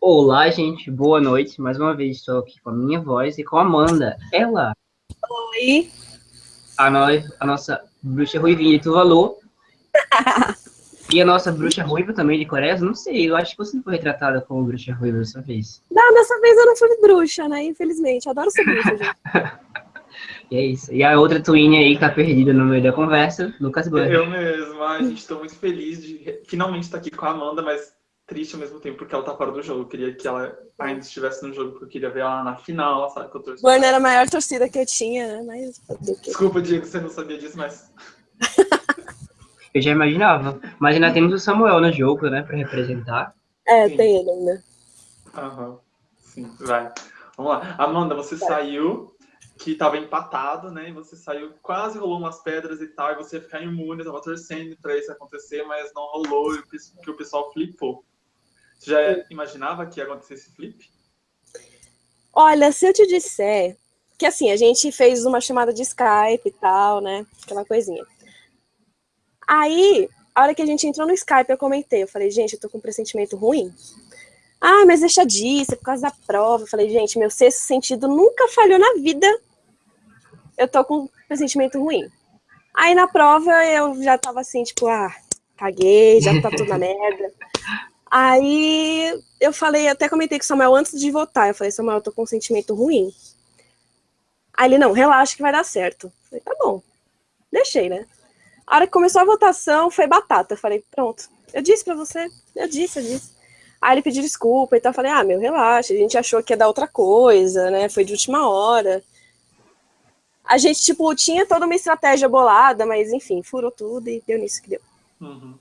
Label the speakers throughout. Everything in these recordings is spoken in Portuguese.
Speaker 1: Olá, gente, boa noite. Mais uma vez estou aqui com a minha voz e com a Amanda. Ela.
Speaker 2: Oi.
Speaker 1: A, nós, a nossa bruxa ruivinha de Tuvalu. e a nossa bruxa ruiva também de Coreia. Não sei, eu acho que você não foi retratada como bruxa ruiva dessa vez.
Speaker 2: Não, dessa vez eu não fui bruxa, né? Infelizmente. Adoro ser bruxa, gente.
Speaker 1: E é isso. E a outra twin aí que tá perdida no meio da conversa, Lucas Banner.
Speaker 3: Eu mesmo, a gente tô muito feliz de finalmente estar aqui com a Amanda, mas triste ao mesmo tempo porque ela tá fora do jogo. Eu queria que ela ainda estivesse no jogo, porque eu queria ver ela na final, sabe? Que eu torço.
Speaker 2: Era a maior torcida que eu tinha, né? Mas
Speaker 3: Desculpa, Diego, você não sabia disso, mas.
Speaker 1: eu já imaginava. Mas ainda temos o Samuel no jogo, né, pra representar.
Speaker 2: É, Sim. tem ele ainda.
Speaker 3: Aham. Sim, vai. Vamos lá. Amanda, você vai. saiu que estava empatado, né? E você saiu, quase rolou umas pedras e tal, e você ia ficar imune, tava torcendo para isso acontecer, mas não rolou, e que o pessoal flipou. Você já imaginava que ia acontecer esse flip?
Speaker 2: Olha, se eu te disser que assim, a gente fez uma chamada de Skype e tal, né? Aquela coisinha. Aí, a hora que a gente entrou no Skype, eu comentei, eu falei, gente, eu tô com um pressentimento ruim. Ah, mas deixa disso, é por causa da prova. Eu falei, gente, meu sexto sentido nunca falhou na vida eu tô com um pressentimento ruim. Aí na prova eu já tava assim, tipo, ah, caguei, já tá tudo na merda. Aí eu falei, até comentei com o Samuel antes de votar. Eu falei, Samuel, eu tô com um sentimento ruim. Aí ele, não, relaxa que vai dar certo. Eu falei, tá bom. Deixei, né? A hora que começou a votação, foi batata. Eu falei, pronto. Eu disse pra você. Eu disse, eu disse. Aí ele pediu desculpa, então eu falei, ah, meu, relaxa. A gente achou que ia dar outra coisa, né? Foi de última hora a gente, tipo, tinha toda uma estratégia bolada, mas enfim, furou tudo e deu nisso que deu.
Speaker 3: Uhum.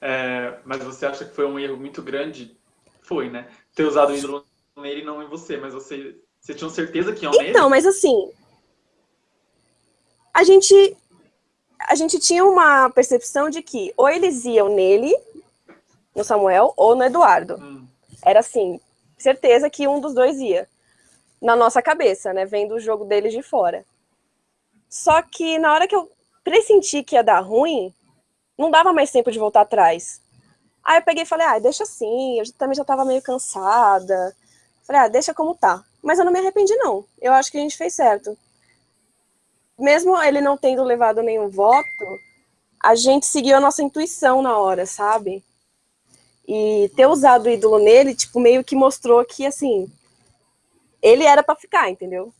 Speaker 3: É, mas você acha que foi um erro muito grande? Foi, né? Ter usado o ídolo nele e não em você, mas você, você tinha certeza que iam
Speaker 2: então,
Speaker 3: nele?
Speaker 2: Então, mas assim, a gente, a gente tinha uma percepção de que ou eles iam nele, no Samuel, ou no Eduardo. Hum. Era assim, certeza que um dos dois ia na nossa cabeça, né? Vendo o jogo deles de fora. Só que na hora que eu pressenti que ia dar ruim, não dava mais tempo de voltar atrás. Aí eu peguei e falei, ah, deixa assim, eu também já tava meio cansada. Falei, ah, deixa como tá. Mas eu não me arrependi, não. Eu acho que a gente fez certo. Mesmo ele não tendo levado nenhum voto, a gente seguiu a nossa intuição na hora, sabe? E ter usado o ídolo nele, tipo, meio que mostrou que, assim, ele era para ficar, entendeu?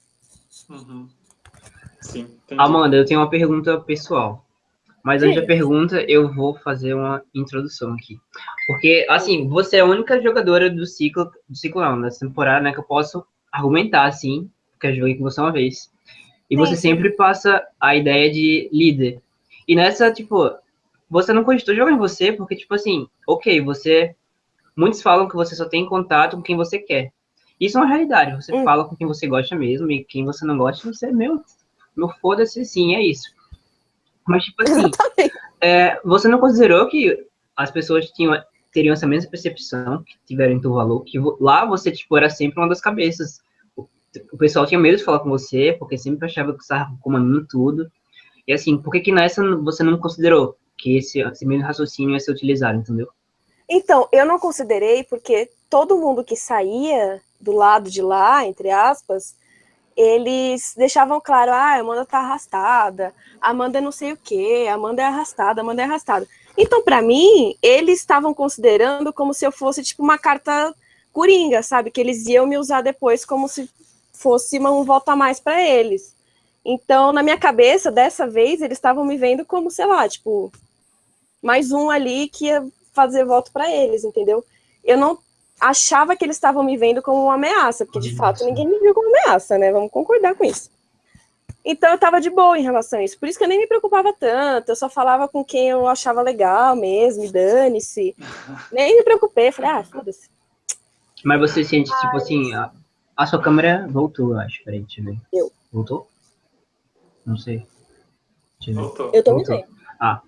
Speaker 3: Uhum. Sim,
Speaker 1: Amanda, eu tenho uma pergunta pessoal. Mas antes da pergunta, eu vou fazer uma introdução aqui. Porque, assim, você é a única jogadora do ciclo, do ciclo não, dessa temporada, né, que eu posso argumentar, assim, porque eu joguei com você uma vez. E Sim. você sempre passa a ideia de líder. E nessa, tipo, você não cogitou jogar em você, porque, tipo assim, ok, você. Muitos falam que você só tem contato com quem você quer. Isso é uma realidade. Você hum. fala com quem você gosta mesmo, e quem você não gosta, você é meu. Meu foda-se sim, é isso. Mas, tipo assim, é, você não considerou que as pessoas tinham, teriam essa mesma percepção que tiveram em Tuvalu, que lá você, tipo, era sempre uma das cabeças. O, o pessoal tinha medo de falar com você, porque sempre achava que você estava comandando tudo. E assim, por que que nessa você não considerou que esse, esse mesmo raciocínio ia ser utilizado, entendeu?
Speaker 2: Então, eu não considerei porque todo mundo que saía do lado de lá, entre aspas, eles deixavam claro, ah, a Amanda tá arrastada, Amanda é não sei o quê, Amanda é arrastada, Amanda é arrastada. Então, para mim, eles estavam considerando como se eu fosse, tipo, uma carta coringa, sabe? Que eles iam me usar depois como se fosse um voto a mais para eles. Então, na minha cabeça, dessa vez, eles estavam me vendo como, sei lá, tipo, mais um ali que ia fazer voto para eles, entendeu? Eu não achava que eles estavam me vendo como uma ameaça, porque de fato ninguém me viu como ameaça, né? Vamos concordar com isso. Então eu estava de boa em relação a isso. Por isso que eu nem me preocupava tanto, eu só falava com quem eu achava legal mesmo, dane-se. Nem me preocupei, falei, ah, foda-se.
Speaker 1: Mas você sente, tipo assim, a, a, sua câmera voltou, eu acho. Peraí, deixa eu ver.
Speaker 2: Eu.
Speaker 1: Voltou? Não sei.
Speaker 3: Voltou.
Speaker 2: Eu tô me vendo.
Speaker 1: Ah.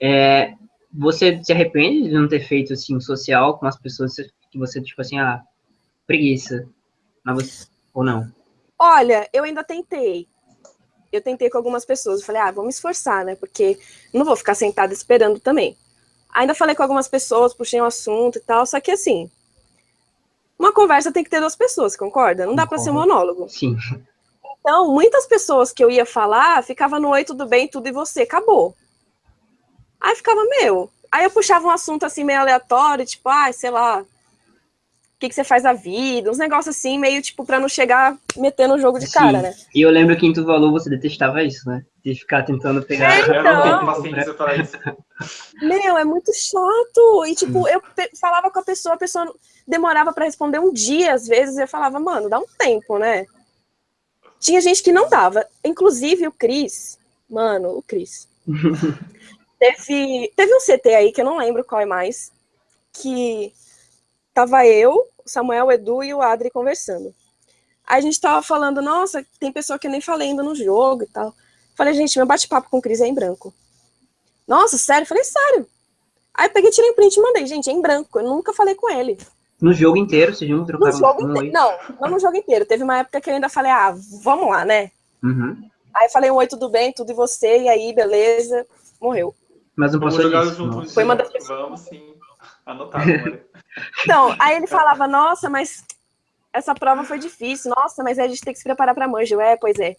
Speaker 1: É, você se arrepende de não ter feito, assim, social com as pessoas que você, tipo assim, ah, preguiça. Mas você, ou não?
Speaker 2: Olha, eu ainda tentei. Eu tentei com algumas pessoas. Eu falei, ah, vamos esforçar, né? Porque não vou ficar sentada esperando também. Ainda falei com algumas pessoas, puxei um assunto e tal, só que assim, uma conversa tem que ter duas pessoas, concorda? Não dá para ser monólogo.
Speaker 1: Sim.
Speaker 2: Então, muitas pessoas que eu ia falar, ficava no oi, tudo bem, tudo e você, acabou. Aí ficava, meu. Aí eu puxava um assunto assim meio aleatório, tipo, ah, sei lá, o que, que você faz da vida, uns negócios assim, meio tipo, pra não chegar metendo o jogo de
Speaker 1: Sim.
Speaker 2: cara, né?
Speaker 1: E eu lembro que em Tuvalu você detestava isso, né? De ficar tentando pegar.
Speaker 2: É,
Speaker 3: Eu não tenho
Speaker 2: Então.
Speaker 3: paciência para isso.
Speaker 2: Meu, é muito chato. E, tipo, eu falava com a pessoa, a pessoa demorava pra responder um dia, às vezes, e eu falava, mano, dá um tempo, né? Tinha gente que não dava. Inclusive o Cris, mano, o Cris. teve, teve um CT aí, que eu não lembro qual é mais, que tava eu, o Samuel, o Edu e o Adri conversando. Aí a gente tava falando, nossa, tem pessoa que eu nem falei ainda no jogo e tal. Falei, gente, meu bate-papo com o Cris é em branco. Nossa, sério? Falei, sério. Aí eu peguei, tirei um print e mandei, gente, é em branco. Eu nunca falei com ele.
Speaker 1: No jogo inteiro, vocês não
Speaker 2: No
Speaker 1: trocaram
Speaker 2: jogo
Speaker 1: um
Speaker 2: inteiro. Não, não no jogo inteiro. Teve uma época que eu ainda falei, ah, vamos lá, né?
Speaker 1: Uhum.
Speaker 2: Aí eu falei, um oi, tudo bem, tudo e você, e aí, beleza, morreu.
Speaker 1: Mas não passou.
Speaker 2: Foi uma das
Speaker 3: Vamos sim. Anotado, Maria.
Speaker 2: Então, aí ele falava, nossa, mas essa prova foi difícil. Nossa, mas a gente tem que se preparar pra manjo. É, pois é.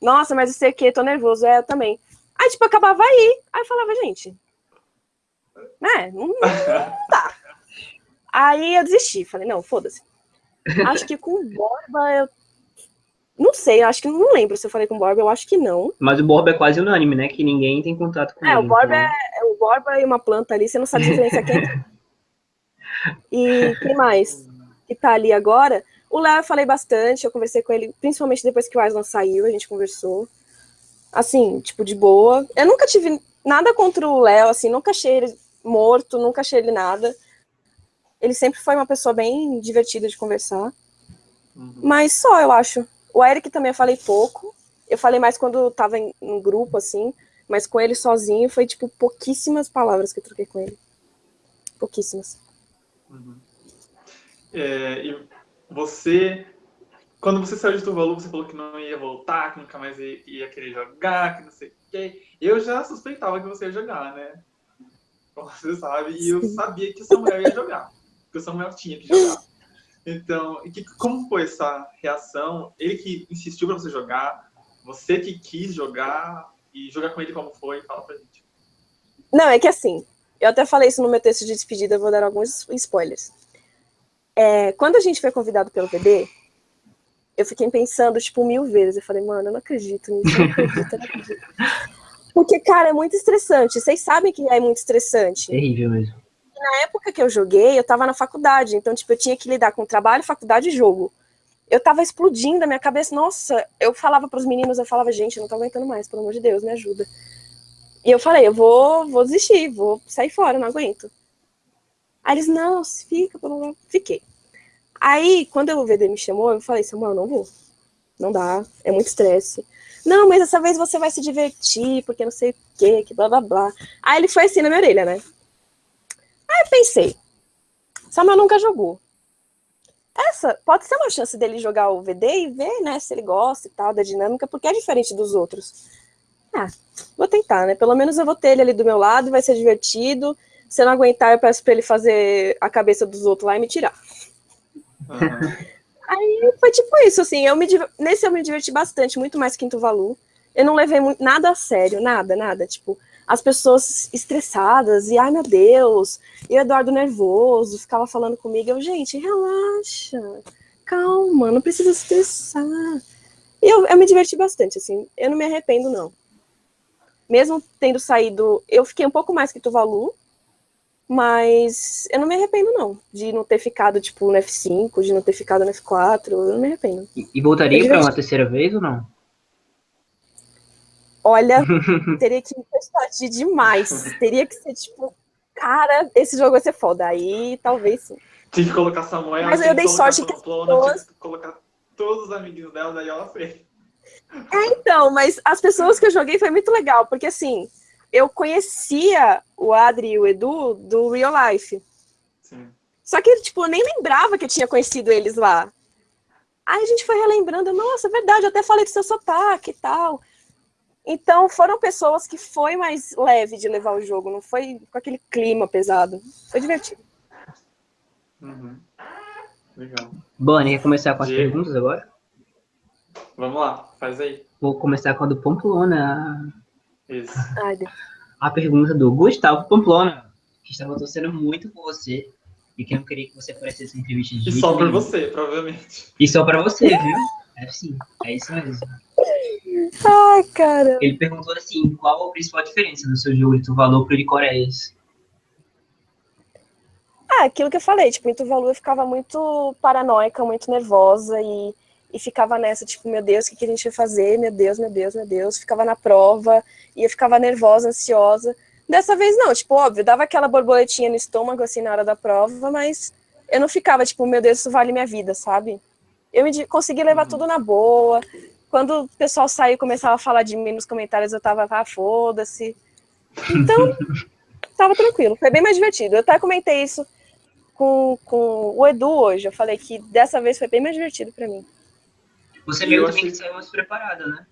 Speaker 2: Nossa, mas eu sei o que, tô nervoso. É, eu também. Aí, tipo, acabava aí. Aí eu falava, gente, né, não, não dá. Aí eu desisti. Falei, não, foda-se. Acho que com o Borba eu... Não sei, acho que não lembro se eu falei com o Borba, eu acho que não.
Speaker 1: Mas o Borba é quase unânime, né? Que ninguém tem contato com
Speaker 2: É,
Speaker 1: ele.
Speaker 2: o Borba
Speaker 1: então-
Speaker 2: é, é o Borba e uma planta ali, você não sabe diferenciar quem é. E quem mais que tá ali agora? O Léo eu falei bastante, eu conversei com ele, principalmente depois que o Aslan saiu, a gente conversou. Assim, tipo, de boa. Eu nunca tive nada contra o Léo, assim, nunca achei ele morto, nunca achei ele nada. Ele sempre foi uma pessoa bem divertida de conversar.
Speaker 3: Uhum.
Speaker 2: Mas só, eu acho. O Eric também eu falei pouco. Eu falei mais quando eu tava em um grupo, assim. Mas com ele sozinho foi, tipo, pouquíssimas palavras que eu troquei com ele. Pouquíssimas.
Speaker 3: Uhum. É, e você, quando você saiu de Tuvalu, você falou que não ia voltar, que nunca mais ia, ia querer jogar, que não sei o quê. Eu já suspeitava que você ia jogar, né? Como você sabe, e eu sabia que o Samuel ia jogar, que o Samuel tinha que jogar. Então, e que, como foi essa reação? Ele que insistiu para você jogar, você que quis jogar, e jogar com ele como foi? Fala pra gente.
Speaker 2: Não, é que assim, eu até falei isso no meu texto de despedida, eu vou dar alguns spoilers. É, quando a gente foi convidado pelo VD, eu fiquei pensando, tipo, mil vezes. Eu falei, mano, eu não acredito nisso, eu não acredito, eu não acredito. Porque, cara, é muito estressante. Vocês sabem que é muito estressante.
Speaker 1: Terrível mesmo.
Speaker 2: Na época que eu joguei, eu tava na faculdade, então, tipo, eu tinha que lidar com trabalho, faculdade e jogo. Eu tava explodindo a minha cabeça. Nossa, eu falava pros meninos, eu falava, gente, eu não tô aguentando mais, pelo amor de Deus, me ajuda. E eu falei, eu vou, vou desistir, vou sair fora, não aguento. Aí eles, não, fica, blá, blá, fiquei. Aí, quando o VD me chamou, eu falei, Samuel, não vou. Não dá, é muito estresse. Não, mas dessa vez você vai se divertir, porque não sei o quê, que blá blá blá. Aí ele foi assim na minha orelha, né? Aí pensei, Samuel nunca jogou. Essa pode ser uma chance dele jogar o VD e ver, né, se ele gosta e tal, da dinâmica, porque é diferente dos outros. Ah, vou tentar, né? Pelo menos eu vou ter ele ali do meu lado, vai ser divertido. Se eu não aguentar, eu peço pra ele fazer a cabeça dos outros lá e me tirar.
Speaker 3: Aham.
Speaker 2: Aí foi tipo isso, assim, eu me, nesse eu me diverti bastante, muito mais que em Tuvalu. Eu não levei muito, nada a sério, nada, nada. Tipo, as pessoas estressadas, e ai meu Deus, e o Eduardo nervoso, ficava falando comigo, eu, gente, relaxa, calma, não precisa se estressar. E eu, eu me diverti bastante, assim, eu não me arrependo, não. Mesmo tendo saído, eu fiquei um pouco mais que Tuvalu, mas eu não me arrependo, não, de não ter ficado, tipo, no F5, de não ter ficado no F4, eu não me arrependo.
Speaker 1: E, e voltaria pra uma terceira vez ou não?
Speaker 2: Olha, teria que expandir demais. Teria que ser, tipo, cara, esse jogo vai ser foda. Aí, talvez sim.
Speaker 3: Tinha que colocar Samuel,
Speaker 2: Mas eu dei sorte que
Speaker 3: que colocar todos os amiguinhos dela, daí ela fez.
Speaker 2: Então, mas as pessoas que eu joguei foi muito legal, porque assim, eu conhecia o Adri e o Edu do Real Life.
Speaker 3: Sim.
Speaker 2: Só que, tipo, eu nem lembrava que eu tinha conhecido eles lá. Aí a gente foi relembrando, nossa, é verdade, eu até falei do seu sotaque e tal. Então, foram pessoas que foi mais leve de levar o jogo, não foi com aquele clima pesado. Foi divertido.
Speaker 3: Uhum. Legal.
Speaker 1: Bonnie, quer começar com as
Speaker 3: Diego.
Speaker 1: perguntas agora?
Speaker 3: Vamos lá, faz aí.
Speaker 1: Vou começar com a do Pamplona.
Speaker 3: Isso.
Speaker 2: Ai, Deus.
Speaker 1: A pergunta do Gustavo Pamplona, que estava torcendo muito por você e que não queria que você aparecesse em entrevista de
Speaker 3: E só
Speaker 1: nenhum.
Speaker 3: você, provavelmente.
Speaker 1: E só pra você, viu? É sim, é isso mesmo.
Speaker 2: Ai, cara.
Speaker 1: Ele perguntou assim, qual a principal diferença do seu jogo de Tuvalu pro de Coreias?
Speaker 2: Ah, aquilo que eu falei, tipo, em Tuvalu eu ficava muito paranoica, muito nervosa e, e ficava nessa, tipo, meu Deus, o que, que a gente vai fazer? Meu Deus, meu Deus, meu Deus. Ficava na prova e eu ficava nervosa, ansiosa. Dessa vez não, tipo, óbvio, dava aquela borboletinha no estômago, assim, na hora da prova, mas eu não ficava, tipo, meu Deus, isso vale minha vida, sabe? Eu consegui levar
Speaker 3: Uhum.
Speaker 2: tudo na boa. Quando o pessoal saiu e começava a falar de mim nos comentários, eu tava, ah, foda-se. Então, tava tranquilo, foi bem mais divertido. Eu até comentei isso com, com o Edu hoje. Eu falei que dessa vez foi bem mais divertido pra mim.
Speaker 1: Você meio
Speaker 3: achei-
Speaker 1: também que saiu mais preparada, né?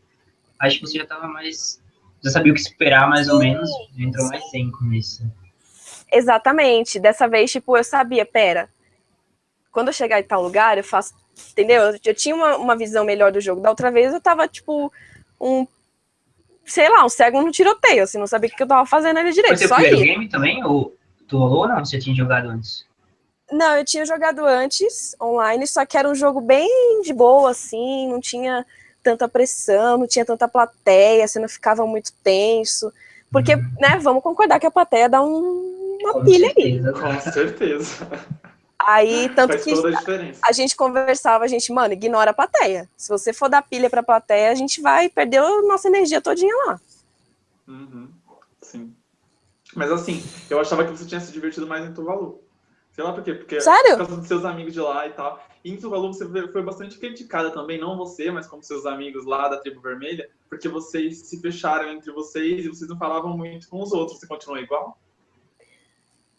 Speaker 1: Acho que você já tava mais... Já sabia o que esperar, mais ou menos. Entrou mais zen com isso.
Speaker 2: Exatamente. Dessa vez, tipo, eu sabia, pera, quando eu chegar em tal lugar, eu faço. Entendeu? Eu, eu tinha uma, uma visão melhor do jogo. Da outra vez eu tava, tipo, um. Sei lá, um cego no tiroteio, assim, não sabia o que eu tava fazendo ali
Speaker 1: Foi
Speaker 2: direito.
Speaker 1: seu
Speaker 2: Só
Speaker 1: primeiro
Speaker 2: ia.
Speaker 1: game também? Ou Tuvalu ou não? Você tinha jogado antes?
Speaker 2: Não, eu tinha jogado antes, online, só que era um jogo bem de boa, assim, não tinha tanta pressão, não tinha tanta plateia, você não ficava muito tenso. Porque,
Speaker 1: Uhum.
Speaker 2: né, vamos concordar que a plateia dá um- uma
Speaker 1: Com
Speaker 2: pilha aí.
Speaker 1: certeza.
Speaker 3: Com certeza.
Speaker 2: Aí, tanto
Speaker 3: Faz
Speaker 2: que
Speaker 3: a
Speaker 2: a gente conversava, a gente, mano, ignora a plateia. Se você for dar pilha pra plateia, a gente vai perder a nossa energia todinha lá.
Speaker 3: Uhum, Sim. Mas assim, eu achava que você tinha se divertido mais em Tuvalu. Sei lá por quê, porque
Speaker 2: Sério?
Speaker 3: por causa dos seus amigos de lá e tal. E em Tuvalu você foi foi bastante criticada também, não você, mas como seus amigos lá da tribo vermelha, porque vocês se fecharam entre vocês e vocês não falavam muito com os outros. Você continua igual?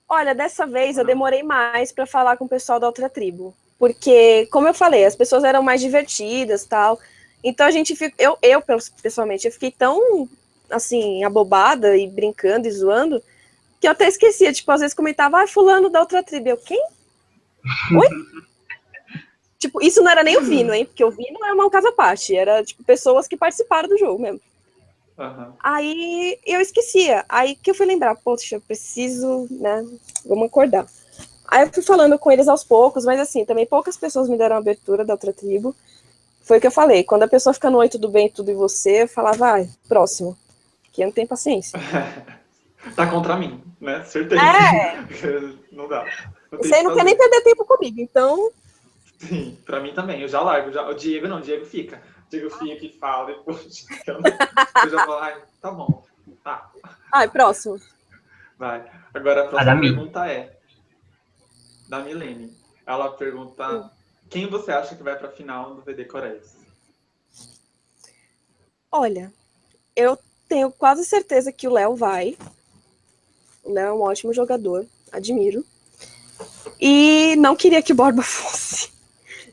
Speaker 2: Olha, dessa vez eu demorei mais pra falar com o pessoal da outra tribo. Porque, como eu falei, as pessoas eram mais divertidas tal. Então a gente fica. Eu, eu, pessoalmente, eu fiquei tão assim, abobada e brincando e zoando, que eu até esquecia. Tipo, às vezes comentava, ah, fulano da outra tribo. Eu, quem? Oi? tipo, isso não era nem o Vino, hein? Porque o Vino é uma casa à parte. Era, tipo, pessoas que participaram do jogo mesmo.
Speaker 3: Aham.
Speaker 2: Aí eu esquecia. Aí que eu fui lembrar, poxa, preciso, né? Vamos acordar. Aí eu fui falando com eles aos poucos, mas assim, também poucas pessoas me deram abertura da outra tribo. Foi o que eu falei. Quando a pessoa fica no oi, tudo bem, tudo e você, eu falava, vai, próximo. Que eu não tenho paciência.
Speaker 3: Tá contra mim, né? Certeza.
Speaker 2: É.
Speaker 3: não dá. Não
Speaker 2: Você não
Speaker 3: que
Speaker 2: quer nem perder tempo comigo, então.
Speaker 3: Sim, pra mim também. Eu já largo. Já... O Diego não, o Diego fica. O Diego fica e fala depois. Eu, não- eu já falo, ai, tá bom. Tá,
Speaker 2: Ai, próximo.
Speaker 3: vai. Agora a
Speaker 1: A
Speaker 3: próxima
Speaker 1: Mi.
Speaker 3: pergunta é da Milene. Ela pergunta quem você acha que vai pra final do VD Coreias?
Speaker 2: Olha, eu tenho quase certeza que o Léo vai. O Léo é um ótimo jogador, admiro. E não queria que o Borba fosse.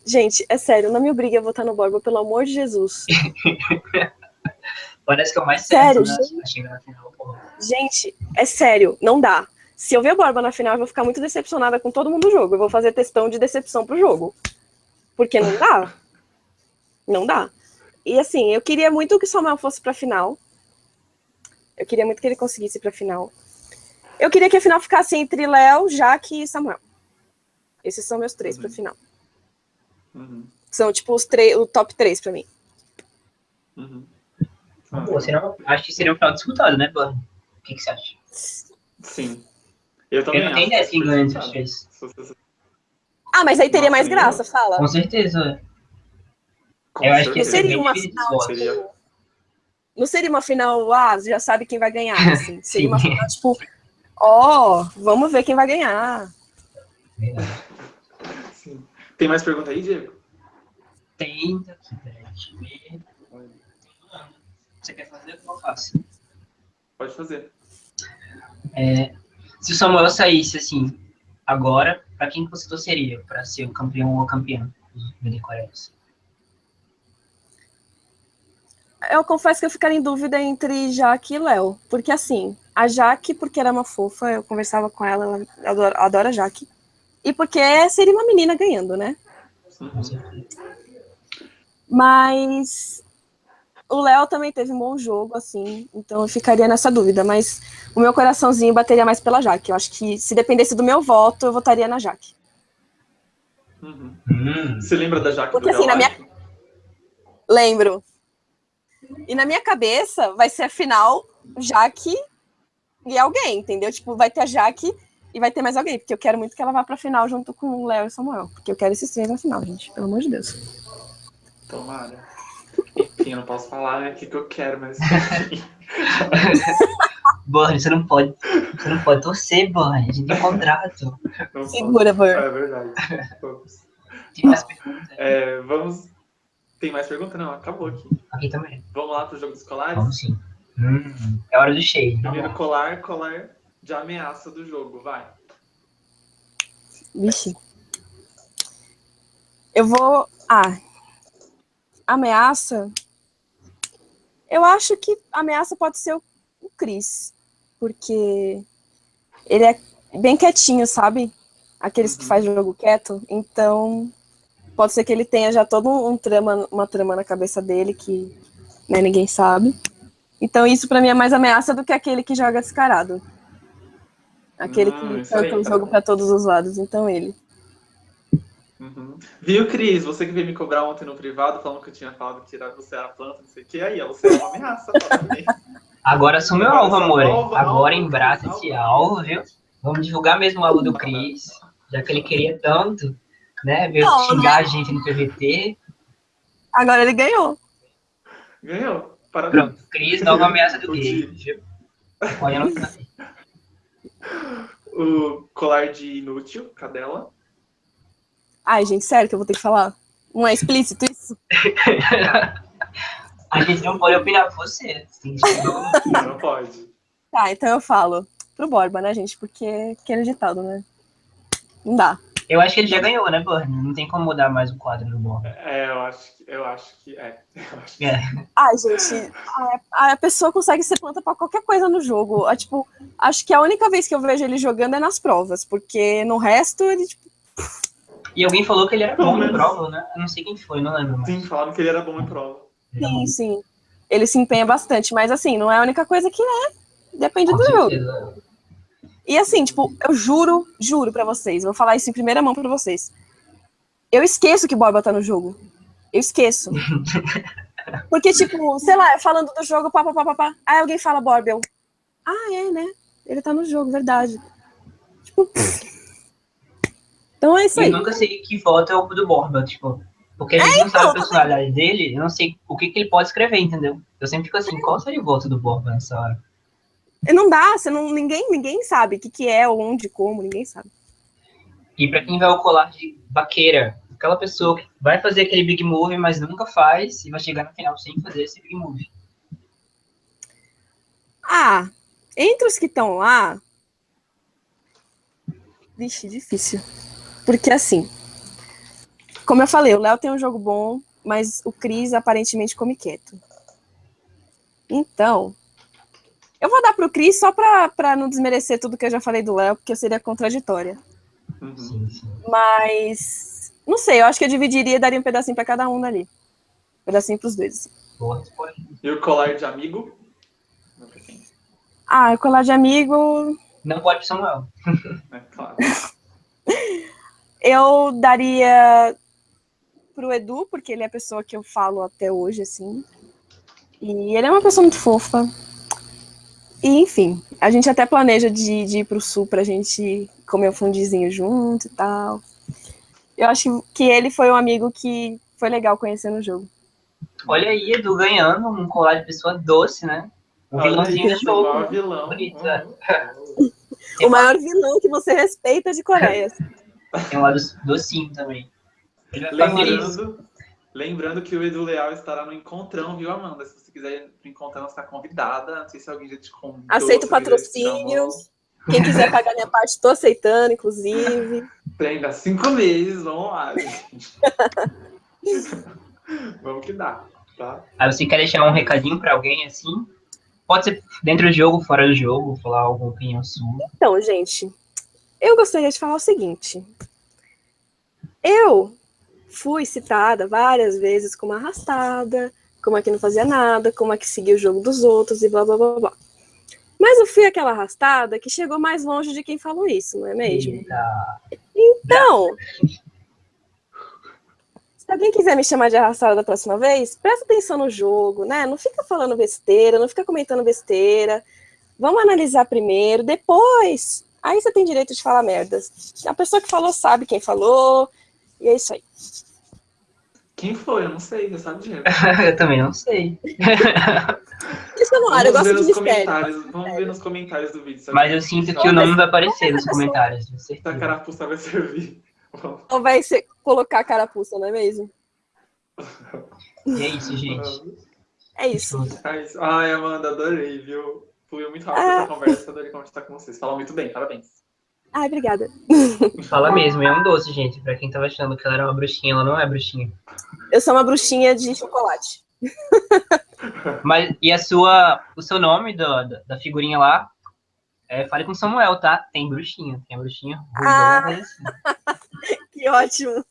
Speaker 2: Gente, é sério, não me obrigue a votar no Borba, pelo amor de Jesus.
Speaker 1: Parece que é o mais
Speaker 2: Sério,
Speaker 1: né?
Speaker 2: gente?
Speaker 1: Pra na final.
Speaker 2: Gente, é sério, não dá. Se eu ver o Borba na final, eu vou ficar muito decepcionada com todo mundo do jogo. Eu vou fazer testão de decepção pro jogo. Porque não dá. Não dá. E assim, eu queria muito que o Samuel fosse pra final. Eu queria muito que ele conseguisse ir pra final. Eu queria que a final ficasse entre Léo, Jaque e Samuel. Esses são meus três pra
Speaker 3: Uhum.
Speaker 2: final.
Speaker 3: Uhum,
Speaker 2: São tipo os três, o top três pra mim.
Speaker 3: uhum.
Speaker 1: Pô, seria, acho que seria um final disputado, né, Bonnie? O que, que você acha?
Speaker 3: Sim. Eu também
Speaker 1: Eu não tenho ideia de quem
Speaker 3: que
Speaker 1: ganha os três.
Speaker 2: Ah, mas aí teria
Speaker 3: Nossa,
Speaker 2: mais graça, fala.
Speaker 1: Com certeza.
Speaker 3: Com
Speaker 1: Eu acho que
Speaker 2: Não
Speaker 3: certeza.
Speaker 2: seria uma final.
Speaker 3: Seria.
Speaker 2: Não seria uma final, ah, já sabe quem vai ganhar, assim. Seria uma final, tipo, ó, vamos ver quem vai ganhar.
Speaker 3: Sim. Tem mais pergunta aí, Diego?
Speaker 1: Tem deixa eu ver. Você quer fazer ou eu faço?
Speaker 3: Pode fazer.
Speaker 1: É, se o Samuel saísse, assim, agora, pra quem que você torceria pra ser o campeão ou a campeã do BD Coreias?
Speaker 2: Eu confesso que eu ficaria em dúvida entre Jaque e Léo. Porque assim, a Jaque, porque ela é uma fofa, eu conversava com ela, ela adora, adora a Jaque. E porque seria uma menina ganhando, né? Mas o Léo também teve um bom jogo, assim, então eu ficaria nessa dúvida. Mas o meu coraçãozinho bateria mais pela Jaque. Eu acho que se dependesse do meu voto, eu votaria na Jaque.
Speaker 3: Uhum.
Speaker 1: Hum,
Speaker 3: Você lembra da Jaque
Speaker 2: Porque, assim, na
Speaker 3: Life?
Speaker 2: Lembro. E na minha cabeça vai ser a final Jaque e alguém, entendeu? Tipo, vai ter a Jaque e vai ter mais alguém, porque eu quero muito que ela vá pra final junto com o Léo e o Samuel. Porque eu quero esses três na final, gente. Pelo amor de Deus.
Speaker 3: Tomara. Enfim, eu não posso falar né, o que, que eu quero, mas.
Speaker 1: Borne, você não pode. Você não pode torcer, Borne. A gente tem contrato.
Speaker 3: não.
Speaker 2: Segura, Bor.
Speaker 3: É verdade. Vamos.
Speaker 1: Tem mais perguntas?
Speaker 3: É, vamos. Tem mais pergunta? Não, acabou aqui.
Speaker 1: Aqui também.
Speaker 3: Vamos lá para os jogos escolares?
Speaker 1: Vamos sim. Hum, é hora do cheio.
Speaker 3: Primeiro colar, colar de ameaça do jogo, vai.
Speaker 2: Vixe. Eu vou. Ah. Ameaça. Eu acho que ameaça pode ser o, o Chris. Porque ele é bem quietinho, sabe? Aqueles que
Speaker 3: Uhum.
Speaker 2: fazem jogo quieto. Então, pode ser que ele tenha já todo um trama, uma trama na cabeça dele que né, ninguém sabe. Então, isso pra mim é mais ameaça do que aquele que joga descarado. Aquele
Speaker 3: Hum,
Speaker 2: que tanca o jogo pra todos os lados. Então, ele.
Speaker 3: Uhum. Viu, Cris? Você que veio me cobrar ontem no privado, falando que eu tinha falado que você era planta, não sei o que. Aí, você é uma ameaça.
Speaker 1: Agora sou meu alvo, amor. Agora embraça esse alvo, viu? Vamos divulgar mesmo o alvo do Cris, já que ele queria tanto, né? Veio
Speaker 2: Não,
Speaker 1: xingar a gente no PVT.
Speaker 2: Agora ele ganhou.
Speaker 3: Ganhou. Parabéns.
Speaker 1: Pronto, Cris, nova ameaça do viu? Olha, não tá.
Speaker 3: O colar de inútil, cadela.
Speaker 2: Ai, gente, sério que eu vou ter que falar? Não é explícito isso?
Speaker 1: A gente não pode opinar por você.
Speaker 3: Não pode.
Speaker 2: Tá, então eu falo pro Borba, né, gente? Porque aquele ditado, né? Não dá.
Speaker 1: Eu acho que ele já ganhou, né, Burn? Não tem como mudar mais o quadro do Born.
Speaker 3: É, eu acho que, eu acho que é. Eu acho que
Speaker 1: É.
Speaker 2: Ai, gente, a, a pessoa consegue ser planta pra qualquer coisa no jogo. Ah, tipo, acho que a única vez que eu vejo ele jogando é nas provas, porque no resto ele, tipo,
Speaker 1: E alguém falou que ele era
Speaker 3: Pelo
Speaker 1: bom
Speaker 3: menos.
Speaker 1: prova, né? Eu não sei quem foi, não lembro mais.
Speaker 3: Sim, falaram que ele era bom em prova.
Speaker 2: Sim, sim. Ele se empenha bastante, mas assim, não é a única coisa que é. Depende
Speaker 1: Com
Speaker 2: do jogo. E assim, tipo, eu juro, juro pra vocês, vou falar isso em primeira mão pra vocês. Eu esqueço que Borba tá no jogo. Eu esqueço. Porque, tipo, sei lá, falando do jogo, pá, pá, pá, pá, pá. Aí alguém fala Borba, eu. Ah, é, né? Ele tá no jogo, verdade. Tipo. Então é isso aí.
Speaker 1: eu nunca sei que voto é o do Borba, tipo. Porque a gente não sabe a personalidade dele, eu não sei o que, que ele pode escrever, entendeu? Eu sempre fico assim, qual seria o voto do Borba nessa hora?
Speaker 2: E Não dá, você não, ninguém, ninguém sabe o que, que é, onde, como, ninguém sabe.
Speaker 1: E pra quem vai ao colar de vaqueira, aquela pessoa que vai fazer aquele big move, mas nunca faz, e vai chegar no final sem fazer esse big move.
Speaker 2: Ah, entre os que estão lá. Vixe, difícil. Porque assim, como eu falei, o Léo tem um jogo bom, mas o Cris aparentemente come quieto. Então, eu vou dar pro Cris só pra, pra não desmerecer tudo que eu já falei do Léo, porque eu seria contraditória.
Speaker 3: Uhum.
Speaker 2: Mas, não sei, eu acho que eu dividiria e daria um pedacinho pra cada um dali. Um pedacinho pros dois. assim.
Speaker 1: Boa resposta.
Speaker 3: E o colar de amigo?
Speaker 2: Ah, colar de amigo,
Speaker 1: Não pode pro Samuel.
Speaker 3: É, claro.
Speaker 2: Eu daria pro Edu, porque ele é a pessoa que eu falo até hoje, assim. E ele é uma pessoa muito fofa. E, enfim, a gente até planeja de, de ir pro sul pra gente comer um fundizinho junto e tal. Eu acho que ele foi um amigo que foi legal conhecer no jogo.
Speaker 1: Olha aí, Edu ganhando um colar de pessoa doce, né? O
Speaker 3: Olha
Speaker 1: vilãozinho do jogo.
Speaker 3: o maior
Speaker 1: né?
Speaker 3: vilão.
Speaker 1: Bonito,
Speaker 3: Uhum.
Speaker 2: O maior vilão que você respeita de Coreia.
Speaker 1: Tem um lado docinho também.
Speaker 3: Lembrando, lembrando que o Edu Leal estará no encontrão, viu, Amanda? Se você quiser ir pro encontrão, você está convidada. Não sei se alguém já te convidou.
Speaker 2: Aceito patrocínios. Quem quiser pagar minha parte, tô aceitando, inclusive.
Speaker 3: Tem ainda cinco meses, vamos lá, gente. vamos que dá, tá?
Speaker 1: Aí você quer deixar um recadinho pra alguém assim? Pode ser dentro do jogo, fora do jogo, falar alguma opinião sua.
Speaker 2: Então, gente, eu gostaria de falar o seguinte. Eu fui citada várias vezes como arrastada, como a que não fazia nada, como a que seguia o jogo dos outros e blá blá blá blá. Mas eu fui aquela arrastada que chegou mais longe de quem falou isso, não é mesmo?
Speaker 1: Eita.
Speaker 2: Então, se alguém quiser me chamar de arrastada da próxima vez, presta atenção no jogo, né? Não fica falando besteira, não fica comentando besteira. Vamos analisar primeiro, depois. Aí você tem direito de falar merdas. A pessoa que falou sabe quem falou, e é isso aí.
Speaker 3: Quem foi? Eu não sei, você sabe direito.
Speaker 1: eu também não sei.
Speaker 2: Isso no ar, eu gosto de mistério.
Speaker 3: comentários. Vamos ver nos comentários do vídeo. se
Speaker 1: Mas eu sinto que o nome vai aparecer nos comentários,
Speaker 3: a carapuça vai servir.
Speaker 2: Ou vai ser colocar a carapuça, não é mesmo?
Speaker 1: E é isso, gente.
Speaker 2: É isso.
Speaker 3: É isso. Ai, Amanda, adorei, viu? Fluiu muito rápido
Speaker 2: Ah.
Speaker 3: essa conversa, adorei conversar com vocês. Falam muito bem, parabéns.
Speaker 2: Ai, obrigada.
Speaker 1: Fala mesmo, é um doce, gente. Pra quem tava achando que ela era uma bruxinha, ela não é bruxinha.
Speaker 2: Eu sou uma bruxinha de chocolate.
Speaker 1: Mas, e a sua, o seu nome do- da, da figurinha lá, é, fale com Samuel, tá? Tem bruxinha, tem a bruxinha
Speaker 2: Ah.
Speaker 1: assim.
Speaker 2: Que ótimo.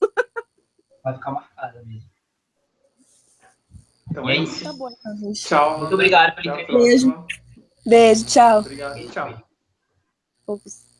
Speaker 1: Vai ficar marcada mesmo.
Speaker 3: Então
Speaker 1: E
Speaker 3: é
Speaker 1: é
Speaker 3: isso.
Speaker 2: Tá bom, então, gente.
Speaker 3: Tchau.
Speaker 1: Muito obrigado pela entrevista.
Speaker 3: próxima.
Speaker 2: Beijo, tchau.
Speaker 3: Obrigado. Tchau.